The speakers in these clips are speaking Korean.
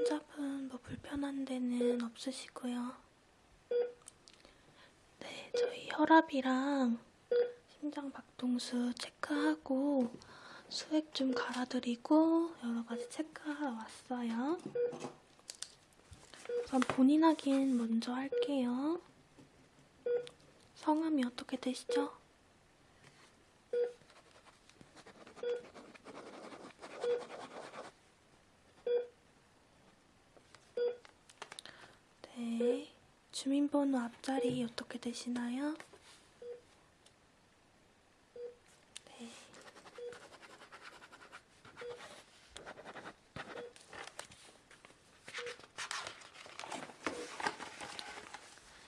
환자분 뭐 불편한 데는 없으시고요. 네, 저희 혈압이랑 심장 박동수 체크하고 수액 좀 갈아드리고 여러 가지 체크하러 왔어요. 그럼 본인 확인 먼저 할게요. 성함이 어떻게 되시죠? 네. 주민번호 앞자리 어떻게 되시나요? 네.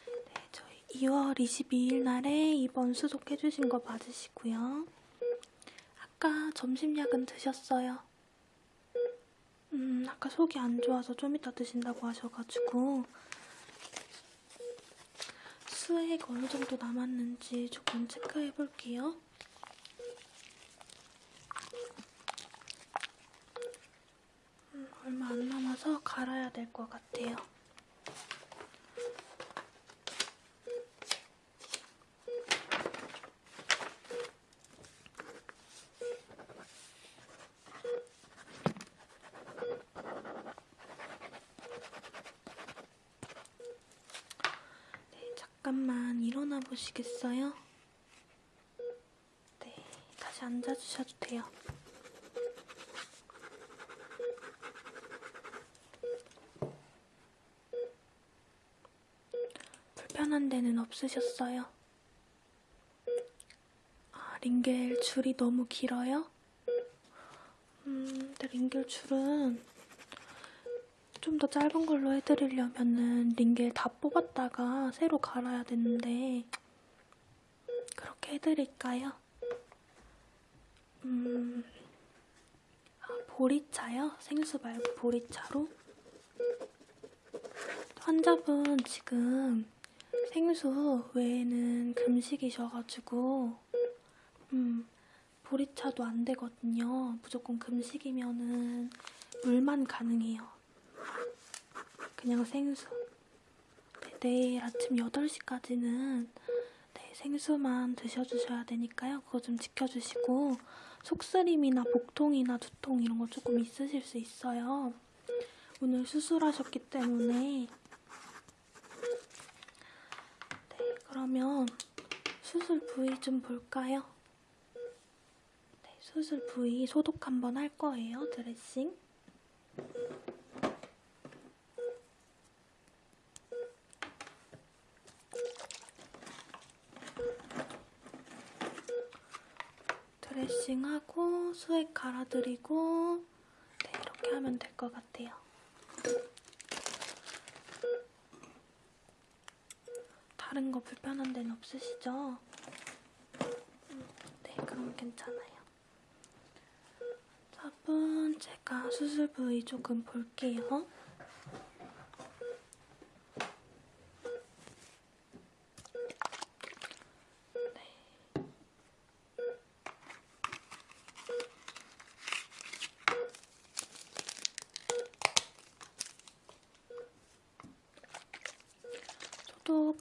네, 저희 2월 22일 날에 입원 수속해주신 거 맞으시고요. 아까 점심약은 드셨어요? 음, 아까 속이 안 좋아서 좀 이따 드신다고 하셔가지고 수액 어느 정도 남았는지 조금 체크해 볼게요. 음, 얼마 안 남아서 갈아야 될것 같아요. 네, 잠깐만 일어나 보시겠어요? 네, 다시 앉아주셔도 돼요. 불편한 데는 없으셨어요? 아, 링겔 줄이 너무 길어요? 음, 근데 링겔 줄은 좀 더 짧은 걸로 해드리려면은 링겔 다 뽑았다가 새로 갈아야 되는데 그렇게 해드릴까요? 음, 아, 보리차요? 생수 말고 보리차로? 환자분 지금 생수 외에는 금식이셔가지고 음, 보리차도 안 되거든요. 무조건 금식이면은 물만 가능해요. 그냥 생수. 네, 내일 아침 8시까지는 네, 생수만 드셔주셔야 되니까요. 그거 좀 지켜주시고 속쓰림이나 복통이나 두통 이런 거 조금 있으실 수 있어요. 오늘 수술하셨기 때문에 네, 그러면 수술 부위 좀 볼까요? 네, 수술 부위 소독 한번 할 거예요, 드레싱. 드레싱하고 수액 갈아드리고 네, 이렇게 하면 될 것 같아요. 다른 거 불편한 데는 없으시죠? 음, 네, 그럼 괜찮아요. 화분 제가 수술 부위 조금 볼게요. 네.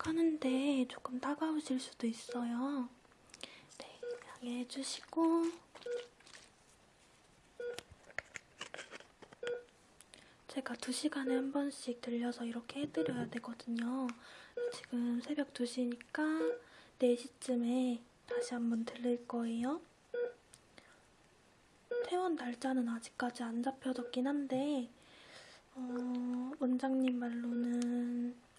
소독하는데 조금 따가우실 수도 있어요. 네, 양해해 주시고 제가 2시간에 한 번씩 들려서 이렇게 해드려야 되거든요. 지금 새벽 2시니까 4시쯤에 다시 한번 들릴 거예요. 퇴원 날짜는 아직까지 안 잡혀졌긴 한데 어, 원장님 말로는 한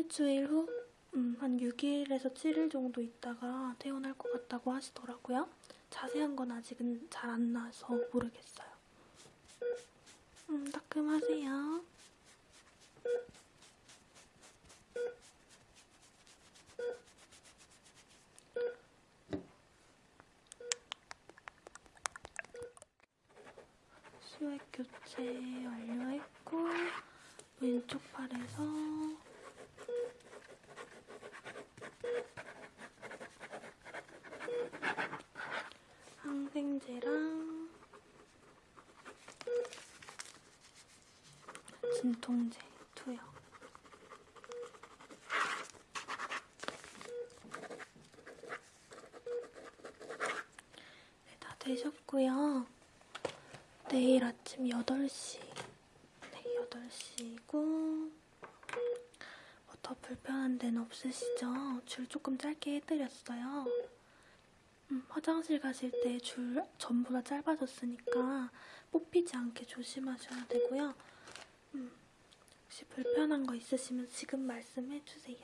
일주일 후? 음, 한 6일에서 7일 정도 있다가 퇴원할 것 같다고 하시더라고요. 자세한 건 아직은 잘 안 나서 모르겠어요. 음, 따끔하세요. 수액 교체 완료했고 왼쪽 팔에서 항생제랑 진통제 투여. 네, 다 되셨고요. 내일 아침 8시. 네, 8시고. 뭐 더 불편한 데는 없으시죠? 줄 조금 짧게 해드렸어요. 음, 화장실 가실 때 줄 전부 다 짧아졌으니까 뽑히지 않게 조심하셔야 되고요. 음, 혹시 불편한 거 있으시면 지금 말씀해 주세요.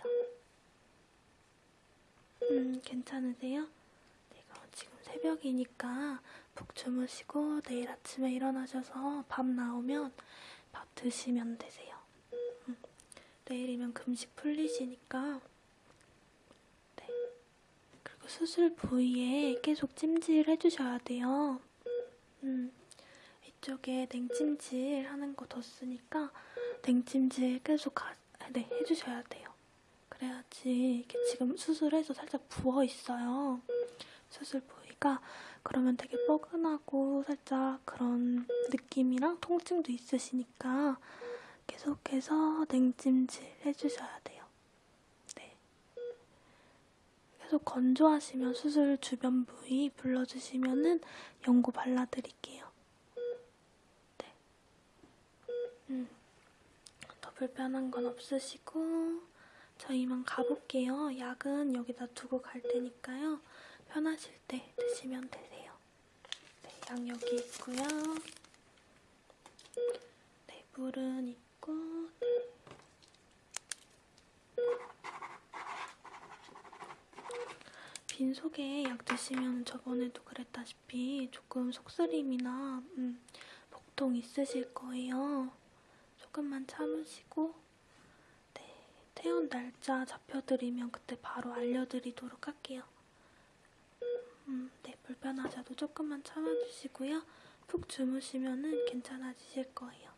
음, 괜찮으세요? 네, 그럼 지금 새벽이니까 푹 주무시고 내일 아침에 일어나셔서 밥 나오면 밥 드시면 되세요. 음, 내일이면 금식 풀리시니까 수술 부위에 계속 찜질 해주셔야 돼요. 음, 이쪽에 냉찜질 하는 거 뒀으니까 냉찜질 계속 가, 네, 해주셔야 돼요. 그래야지 이게 지금 수술해서 살짝 부어 있어요. 수술 부위가 그러면 되게 뻐근하고 살짝 그런 느낌이랑 통증도 있으시니까 계속해서 냉찜질 해주셔야 돼요. 네. 계속 건조하시면 수술 주변 부위 불러주시면은 연고 발라드릴게요. 네. 음. 더 불편한 건 없으시고 저희만 가볼게요. 약은 여기다 두고 갈 테니까요. 편하실 때 드시면 되세요. 네, 약 여기 있고요. 네, 물은 있고 네. 빈속에 약 드시면 저번에도 그랬다시피 조금 속쓰림이나 음, 복통 있으실 거예요. 조금만 참으시고 네, 퇴원 날짜 잡혀드리면 그때 바로 알려드리도록 할게요. 음, 네, 불편하셔도 조금만 참아주시고요. 푹 주무시면 괜찮아지실 거예요.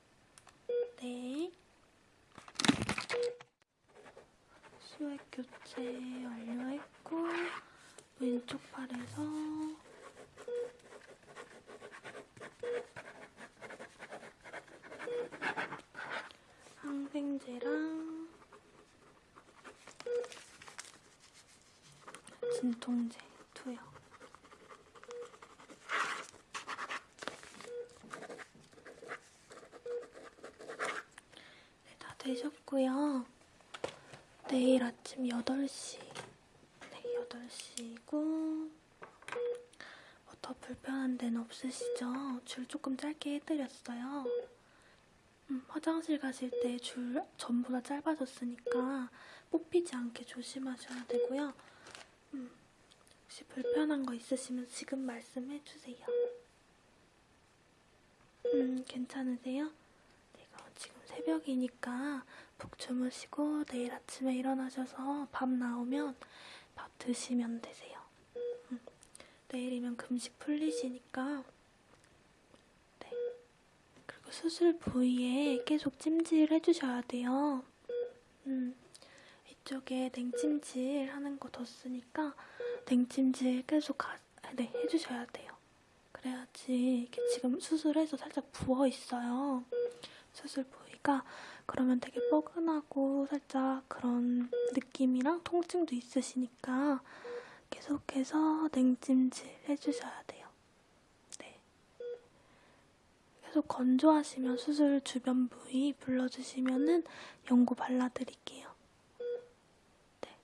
네. 수액 교체 완료했고 왼쪽 팔에서 항생제랑 진통제 투여. 네, 다 되셨고요. 내일 아침 8시. 네, 8시고. 뭐 더 불편한 데는 없으시죠? 줄 조금 짧게 해드렸어요. 음, 화장실 가실 때 줄 전부 다 짧아졌으니까 뽑히지 않게 조심하셔야 되고요. 음, 혹시 불편한 거 있으시면 지금 말씀해 주세요. 음, 괜찮으세요? 새벽이니까 푹 주무시고 내일 아침에 일어나셔서 밥 나오면 밥 드시면 되세요. 음, 내일이면 금식 풀리시니까 네. 그리고 수술 부위에 계속 찜질 해주셔야 돼요. 음, 이쪽에 냉찜질 하는 거 뒀으니까 냉찜질 계속 가, 네, 해주셔야 돼요. 그래야지 이게 지금 수술해서 살짝 부어 있어요. 수술 부위 가 그러면 되게 뻐근하고 살짝 그런 느낌이랑 통증도 있으시니까 계속해서 냉찜질 해주셔야 돼요. 네. 계속 건조하시면 수술 주변 부위 불러주시면은 연고 발라드릴게요. 네.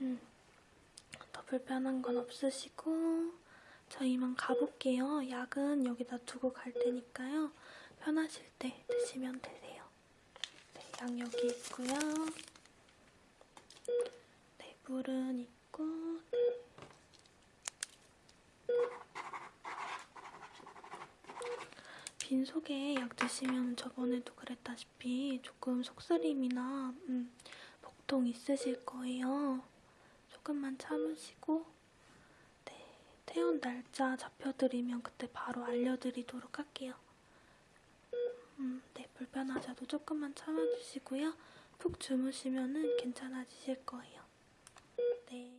음. 더 불편한 건 없으시고 저희만 가볼게요. 약은 여기다 두고 갈 테니까요. 편하실 때 드시면 되세요. 네, 약 여기 있고요. 네, 물은 있고 네. 빈속에 약 드시면 저번에도 그랬다시피 조금 속쓰림이나 음, 복통 있으실 거예요. 조금만 참으시고 네, 퇴원 날짜 잡혀드리면 그때 바로 알려드리도록 할게요. 음, 네, 불편하셔도 조금만 참아주시고요. 푹 주무시면 괜찮아지실 거예요. 네.